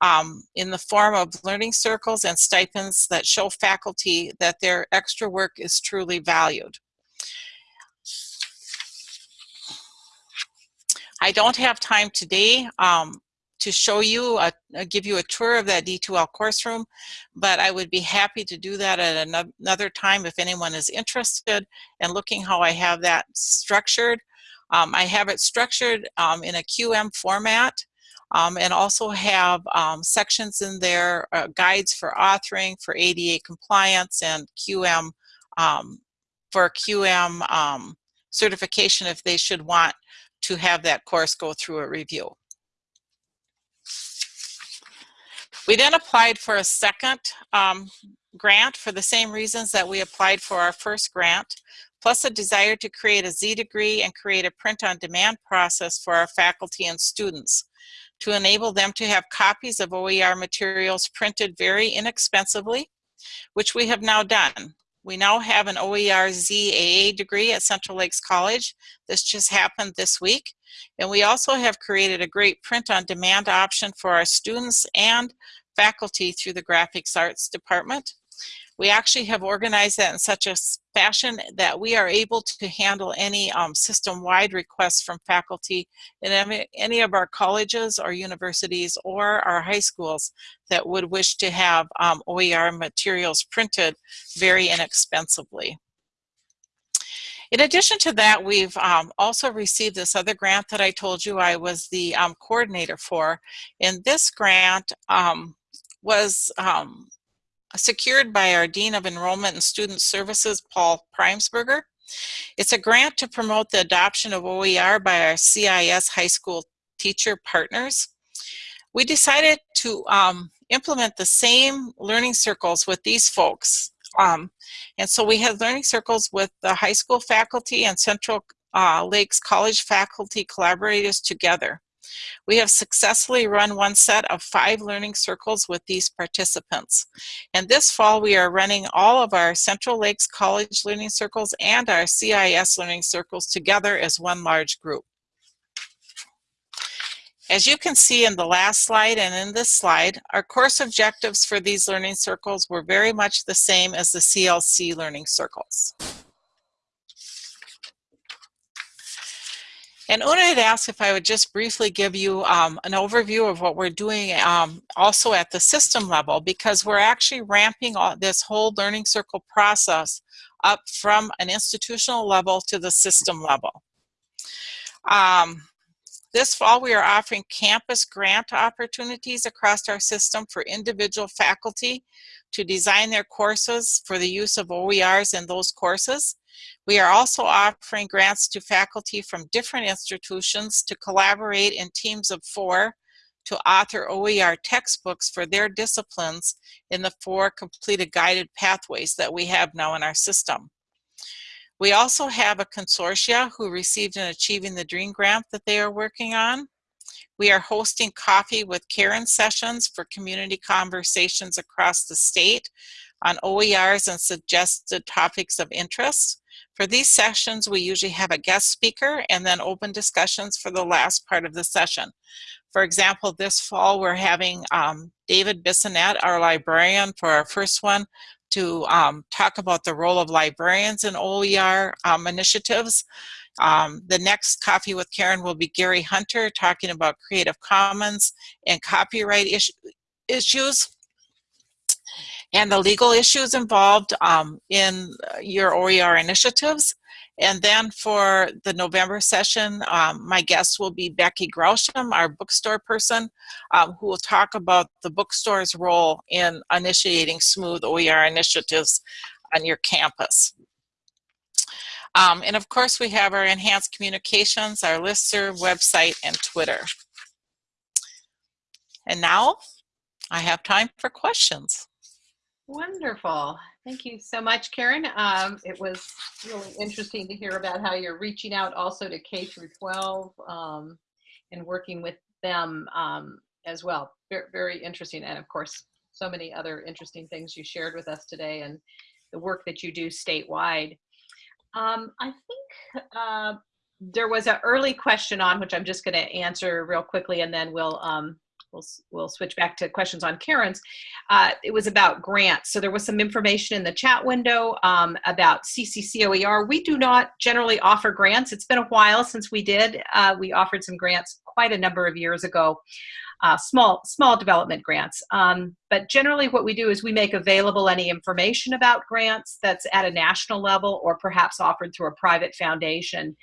um, in the form of learning circles and stipends that show faculty that their extra work is truly valued. I don't have time today um, to show you, a, uh, give you a tour of that D2L course room, but I would be happy to do that at another time if anyone is interested in looking how I have that structured. Um, I have it structured um, in a QM format um, and also have um, sections in there, uh, guides for authoring, for ADA compliance and QM, um, for QM certification if they should want to have that course go through a review. We then applied for a second um, grant for the same reasons that we applied for our first grant, plus a desire to create a Z degree and create a print-on-demand process for our faculty and students to enable them to have copies of OER materials printed very inexpensively, which we have now done. We now have an OER ZAA degree at Central Lakes College. This just happened this week. And we also have created a great print-on-demand option for our students and faculty through the Graphics Arts Department. We actually have organized that in such a fashion that we are able to handle any um, system-wide requests from faculty in any of our colleges or universities or our high schools that would wish to have um, OER materials printed very inexpensively. In addition to that, we've um, also received this other grant that I told you I was the um, coordinator for. And this grant um, was um, secured by our Dean of Enrollment and Student Services, Paul Primesberger. It's a grant to promote the adoption of OER by our CIS high school teacher partners. We decided to um, implement the same learning circles with these folks. Um, and so we had learning circles with the high school faculty and Central uh, Lakes College faculty collaborators together. We have successfully run one set of five learning circles with these participants. And this fall, we are running all of our Central Lakes College learning circles and our CIS learning circles together as one large group. As you can see in the last slide and in this slide, our course objectives for these learning circles were very much the same as the CLC learning circles. And Una had asked if I would just briefly give you um, an overview of what we're doing um, also at the system level because we're actually ramping all, this whole learning circle process up from an institutional level to the system level. Um, this fall, we are offering campus grant opportunities across our system for individual faculty to design their courses for the use of OERs in those courses. We are also offering grants to faculty from different institutions to collaborate in teams of four to author OER textbooks for their disciplines in the four completed guided pathways that we have now in our system. We also have a consortia who received an Achieving the Dream grant that they are working on. We are hosting coffee with Karen sessions for community conversations across the state on OERs and suggested topics of interest. For these sessions, we usually have a guest speaker and then open discussions for the last part of the session. For example, this fall we're having um, David Bissonette, our librarian for our first one, to um, talk about the role of librarians in OER um, initiatives. Um, the next Coffee with Karen will be Gary Hunter talking about Creative Commons and copyright is issues and the legal issues involved um, in your OER initiatives. And then for the November session, um, my guest will be Becky Grausham, our bookstore person, um, who will talk about the bookstore's role in initiating smooth OER initiatives on your campus. Um, and of course, we have our enhanced communications, our listserv, website, and Twitter. And now I have time for questions. Wonderful. Thank you so much, Karen. Um, it was really interesting to hear about how you're reaching out also to K through 12 um, and working with them um, as well. Very, very interesting. And of course, so many other interesting things you shared with us today and the work that you do statewide. Um, I think uh, there was an early question on which I'm just going to answer real quickly, and then we'll um, we'll we'll switch back to questions on Karen's. Uh, it was about grants. So there was some information in the chat window um, about CCCOER. We do not generally offer grants. It's been a while since we did. Uh, we offered some grants quite a number of years ago uh, small small development grants. Um, but generally what we do is we make available any information about grants that's at a national level or perhaps offered through a private foundation.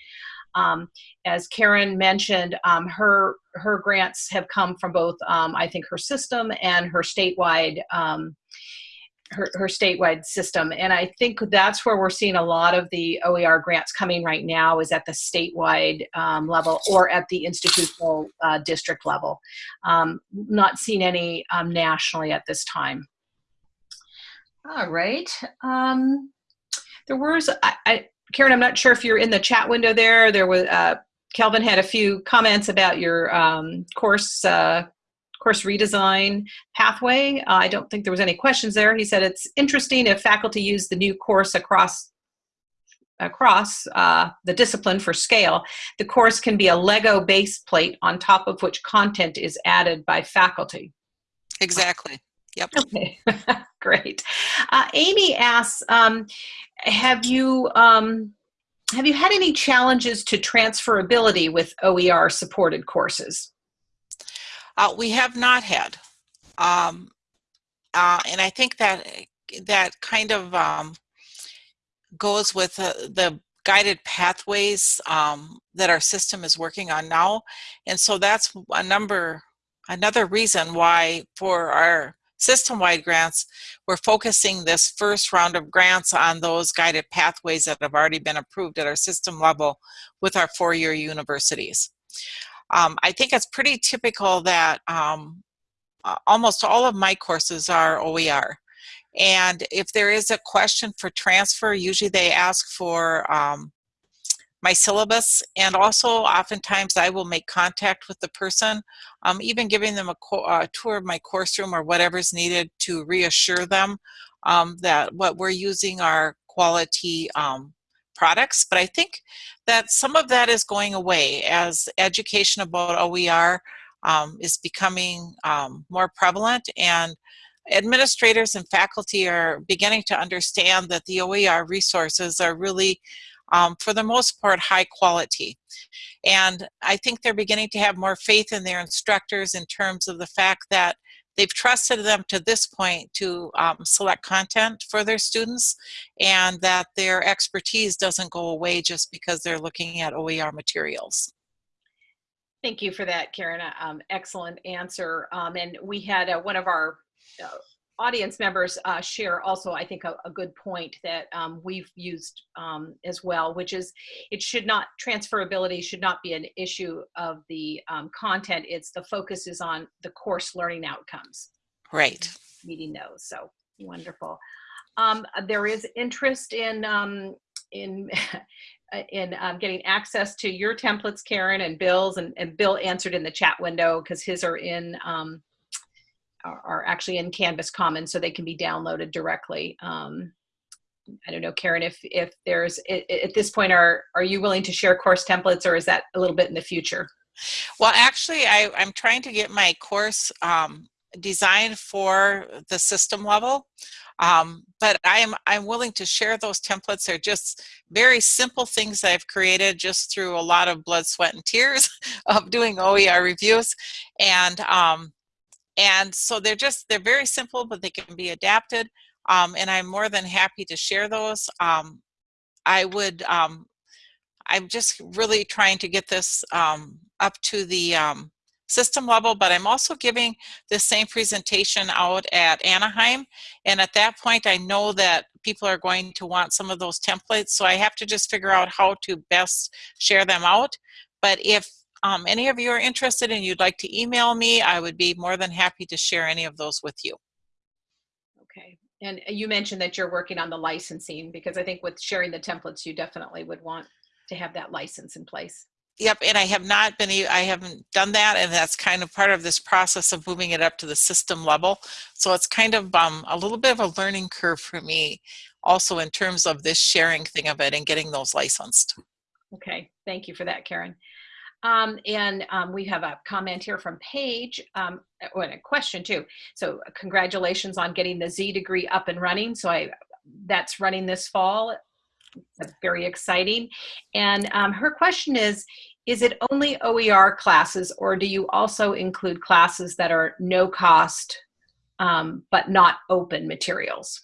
Um, as Karen mentioned, um, her her grants have come from both, um, I think, her system and her statewide um, her, her statewide system. And I think that's where we're seeing a lot of the OER grants coming right now is at the statewide um, level or at the institutional uh, district level. Um, not seeing any um, nationally at this time. All right. Um, there was, I, Karen, I'm not sure if you're in the chat window there. There was, uh, Kelvin had a few comments about your um, course uh, course redesign pathway. Uh, I don't think there was any questions there. He said it's interesting if faculty use the new course across across uh, the discipline for scale. The course can be a Lego base plate on top of which content is added by faculty. Exactly. Yep. Okay, great. Uh, Amy asks, um, have you um, have you had any challenges to transferability with OER supported courses? Uh, we have not had. Um, uh, and I think that that kind of um, goes with uh, the guided pathways um, that our system is working on now. And so that's a number, another reason why for our system-wide grants, we're focusing this first round of grants on those guided pathways that have already been approved at our system level with our four-year universities. Um, I think it's pretty typical that um, almost all of my courses are OER. And if there is a question for transfer, usually they ask for um, my syllabus and also oftentimes I will make contact with the person, um, even giving them a, tour of my course room or whatever's needed to reassure them um, that what we're using are quality um, products, but I think that some of that is going away as education about OER um, is becoming um, more prevalent and administrators and faculty are beginning to understand that the OER resources are really, um, for the most part, high quality. And I think they're beginning to have more faith in their instructors in terms of the fact that they've trusted them to this point to um, select content for their students and that their expertise doesn't go away just because they're looking at OER materials. Thank you for that, Karen. Um, excellent answer. Um, and we had uh, one of our uh, audience members uh, share also, I think, a, a good point that um, we've used um, as well, which is it should not, transferability should not be an issue of the um, content. It's the focus is on the course learning outcomes. Right. Meeting those, so wonderful. Um, there is interest in, um, in in um, getting access to your templates, Karen, and Bill's, and, and Bill answered in the chat window because his are in um, are, actually in Canvas Commons, so they can be downloaded directly. Um, I don't know, Karen, if if there's at this point, are are you willing to share course templates, or is that a little bit in the future? Well, actually, I, I'm trying to get my course um, designed for the system level. Um, but I'm, I'm willing to share those templates. They're just very simple things I've created just through a lot of blood, sweat, and tears of doing OER reviews. And um, and so they're just, they're very simple, but they can be adapted. Um, and I'm more than happy to share those. Um, I would, um, I'm just really trying to get this um, up to the um, system level, but I'm also giving the same presentation out at Anaheim. And at that point, I know that people are going to want some of those templates. So I have to just figure out how to best share them out. But if um, any of you are interested and you'd like to email me, I would be more than happy to share any of those with you. Okay. And you mentioned that you're working on the licensing because I think with sharing the templates, you definitely would want to have that license in place. Yep, and I have not been, I haven't done that, and that's kind of part of this process of moving it up to the system level. So it's kind of um, a little bit of a learning curve for me, also in terms of this sharing thing of it and getting those licensed. Okay, thank you for that, Karen. Um, and um, we have a comment here from Paige, um, or a question too. So congratulations on getting the Z degree up and running. So I, that's running this fall. That's very exciting. And um, her question is, is it only OER classes or do you also include classes that are no cost um, but not open materials?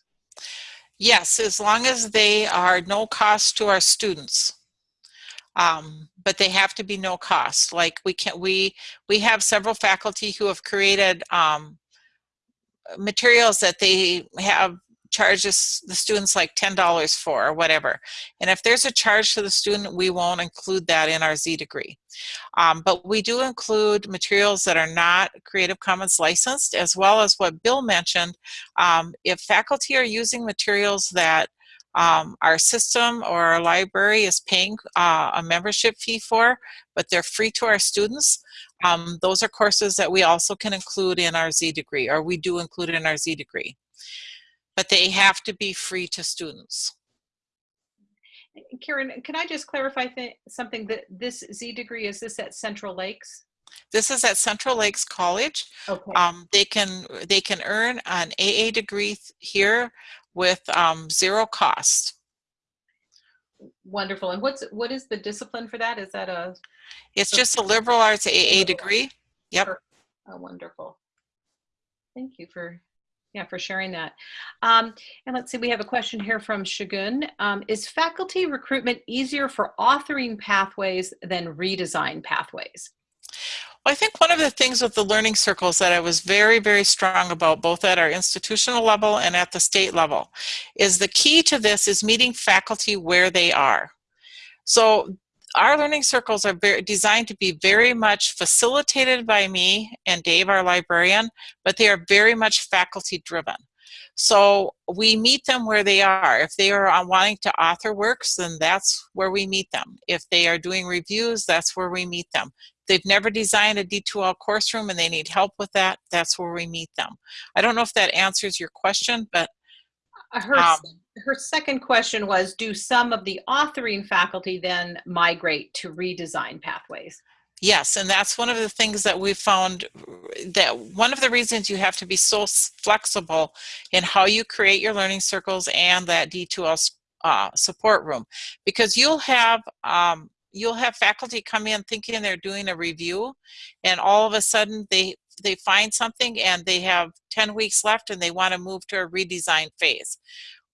Yes, as long as they are no cost to our students. Um, but they have to be no cost. Like we can, we we have several faculty who have created um, materials that they have charges the students like $10 for or whatever. And if there's a charge to the student, we won't include that in our Z degree. Um, but we do include materials that are not Creative Commons licensed, as well as what Bill mentioned. Um, if faculty are using materials that um, our system or our library is paying uh, a membership fee for, but they're free to our students, um, those are courses that we also can include in our Z degree, or we do include in our Z degree but they have to be free to students. Karen, can I just clarify th something that this Z degree, is this at Central Lakes? This is at Central Lakes College. Okay. Um, they can they can earn an AA degree here with um, zero cost. Wonderful. And what's what is the discipline for that? Is that a It's just a liberal arts AA degree. Yep. Oh, wonderful. Thank you for yeah for sharing that. Um, and let's see, we have a question here from Shagun. Um, is faculty recruitment easier for authoring pathways than redesign pathways? Well, I think one of the things with the learning circles that I was very, very strong about, both at our institutional level and at the state level, is the key to this is meeting faculty where they are. So our learning circles are very, designed to be very much facilitated by me and Dave, our librarian, but they are very much faculty driven. So we meet them where they are. If they are wanting to author works, then that's where we meet them. If they are doing reviews, that's where we meet them. They've never designed a D2L course room and they need help with that, that's where we meet them. I don't know if that answers your question, but her, um, her second question was, do some of the authoring faculty then migrate to redesign pathways? Yes, and that's one of the things that we found that one of the reasons you have to be so flexible in how you create your learning circles and that D2L uh, support room because you'll have um, you'll have faculty come in thinking they're doing a review and all of a sudden they they find something and they have 10 weeks left and they want to move to a redesign phase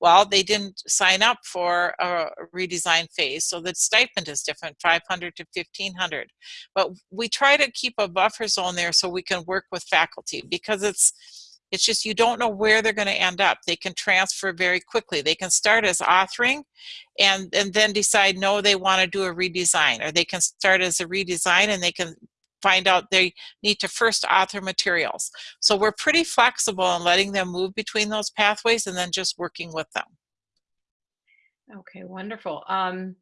well, they didn't sign up for a redesign phase, so the stipend is different, 500 to 1500. But we try to keep a buffer zone there so we can work with faculty because it's it's just you don't know where they're going to end up. They can transfer very quickly. They can start as authoring and, and then decide, no, they want to do a redesign. Or they can start as a redesign and they can find out they need to first author materials. So we're pretty flexible in letting them move between those pathways and then just working with them. Okay, wonderful. Um,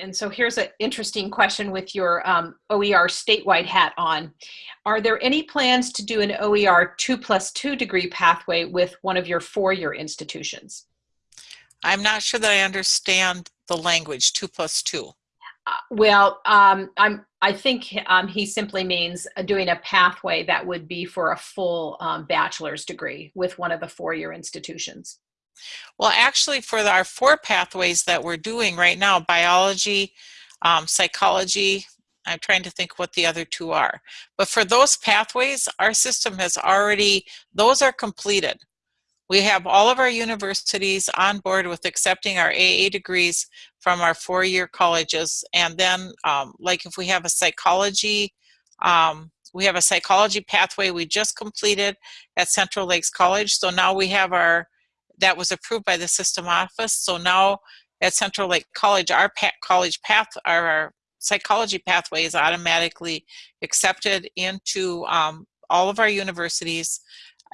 and so here's an interesting question with your um, OER statewide hat on. Are there any plans to do an OER two plus two degree pathway with one of your four-year institutions? I'm not sure that I understand the language, two plus two. Uh, well, um, I'm, I think um, he simply means doing a pathway that would be for a full um, bachelor's degree with one of the four-year institutions. Well, actually, for our four pathways that we're doing right now, biology, um, psychology, I'm trying to think what the other two are. But for those pathways, our system has already, those are completed. We have all of our universities on board with accepting our AA degrees from our four-year colleges. And then, um, like if we have a psychology, um, we have a psychology pathway we just completed at Central Lakes College. So now we have our, that was approved by the system office. So now at Central Lake College, our pa college path, our, psychology pathway is automatically accepted into um, all of our universities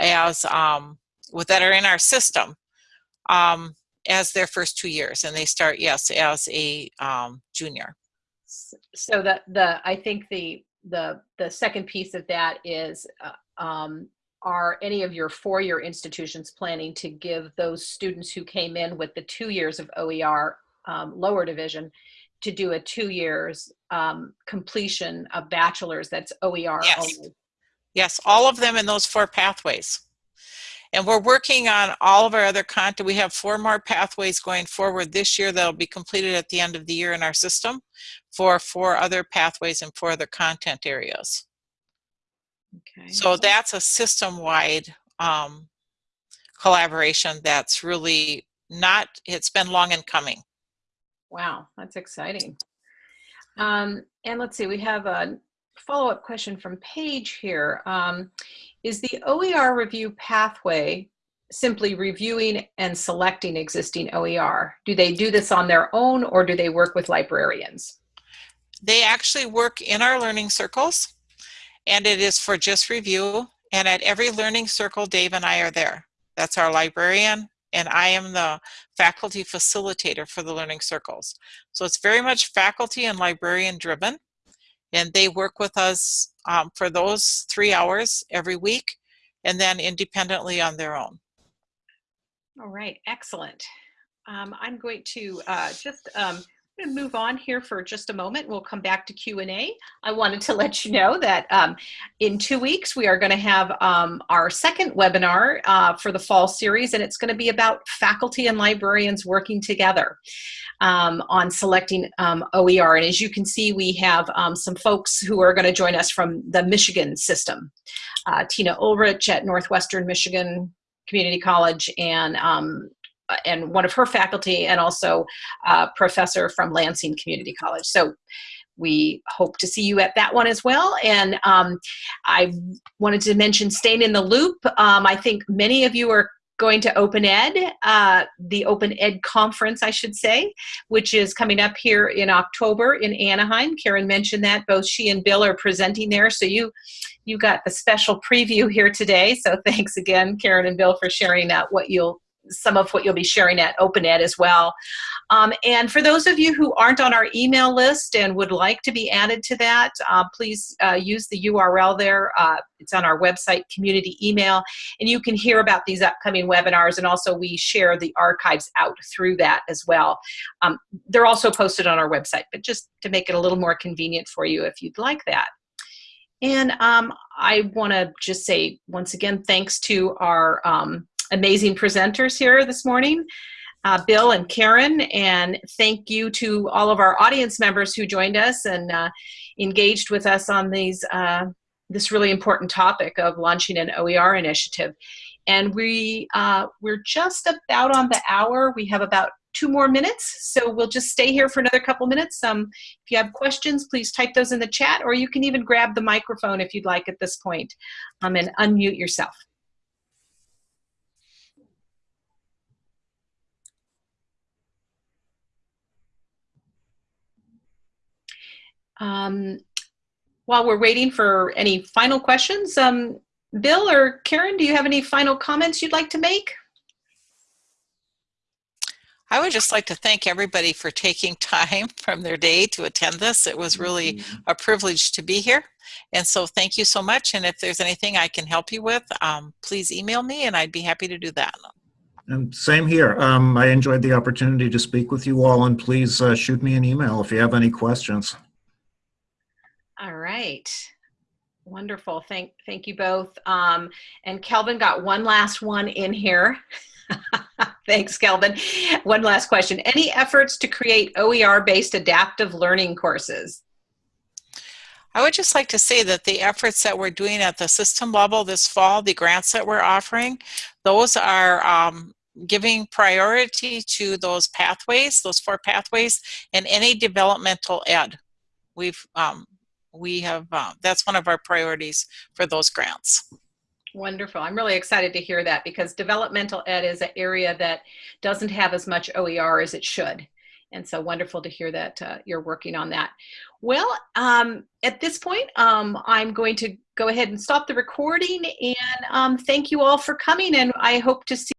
as um, with that are in our system um, as their first two years, and they start yes as a um, junior. So the the I think the the the second piece of that is uh, um, are any of your four-year institutions planning to give those students who came in with the two years of OER um, lower division to do a two years um, completion of bachelor's that's OER Yes. only? Yes, all of them in those four pathways. And we're working on all of our other content. We have four more pathways going forward this year that'll be completed at the end of the year in our system for four other pathways and four other content areas. Okay. So that's a system-wide um, collaboration that's really not, it's been long in coming. Wow, that's exciting. Um, and let's see, we have a follow-up question from Paige here. Um, is the OER review pathway simply reviewing and selecting existing OER? Do they do this on their own or do they work with librarians? They actually work in our learning circles and it is for just review. And at every learning circle, Dave and I are there. That's our librarian and I am the faculty facilitator for the learning circles. So it's very much faculty and librarian driven. And they work with us um, for those three hours every week and then independently on their own. All right, excellent. Um, I'm going to uh, just um, to move on here for just a moment. We'll come back to Q&A. I wanted to let you know that um, in two weeks, we are going to have um, our second webinar uh, for the fall series, and it's going to be about faculty and librarians working together um, on selecting um, OER. And as you can see, we have um, some folks who are going to join us from the Michigan system. Uh, Tina Ulrich at Northwestern Michigan Community College and um, and one of her faculty and also a professor from Lansing Community College. So we hope to see you at that one as well. And um, I wanted to mention staying in the loop. Um, I think many of you are going to Open Ed, uh, the Open Ed conference, I should say, which is coming up here in October in Anaheim. Karen mentioned that both she and Bill are presenting there. So you you got the special preview here today. So thanks again, Karen and Bill, for sharing that what you'll some of what you'll be sharing at Open Ed as well. Um, and for those of you who aren't on our email list and would like to be added to that, uh, please uh, use the URL there. Uh, it's on our website, community email, and you can hear about these upcoming webinars. And also, we share the archives out through that as well. Um, they're also posted on our website, but just to make it a little more convenient for you if you'd like that. And um, I want to just say once again, thanks to our um, amazing presenters here this morning, uh, Bill and Karen, and thank you to all of our audience members who joined us and uh, engaged with us on these uh, this really important topic of launching an OER initiative. And we uh, we're just about on the hour. We have about two more minutes, so we'll just stay here for another couple minutes. Um, if you have questions, please type those in the chat, or you can even grab the microphone if you'd like at this point um, and unmute yourself. Um, while we're waiting for any final questions, um, Bill or Karen, do you have any final comments you'd like to make? I would just like to thank everybody for taking time from their day to attend this. It was really Mm-hmm. a privilege to be here. And so thank you so much. And if there's anything I can help you with, um, please email me and I'd be happy to do that. And same here. Um, I enjoyed the opportunity to speak with you all, and please uh, shoot me an email if you have any questions. All right. Wonderful. Thank, thank you both. Um, and Kelvin got one last one in here. Thanks, Kelvin. One last question. Any efforts to create OER-based adaptive learning courses? I would just like to say that the efforts that we're doing at the system level this fall, the grants that we're offering, those are um, giving priority to those pathways, those four pathways, and any developmental ed. We've um, we have uh, that's one of our priorities for those grants. Wonderful. I'm really excited to hear that because developmental ed is an area that doesn't have as much OER as it should. And so wonderful to hear that uh, you're working on that. Well, um, at this point, um, I'm going to go ahead and stop the recording and um, thank you all for coming and I hope to see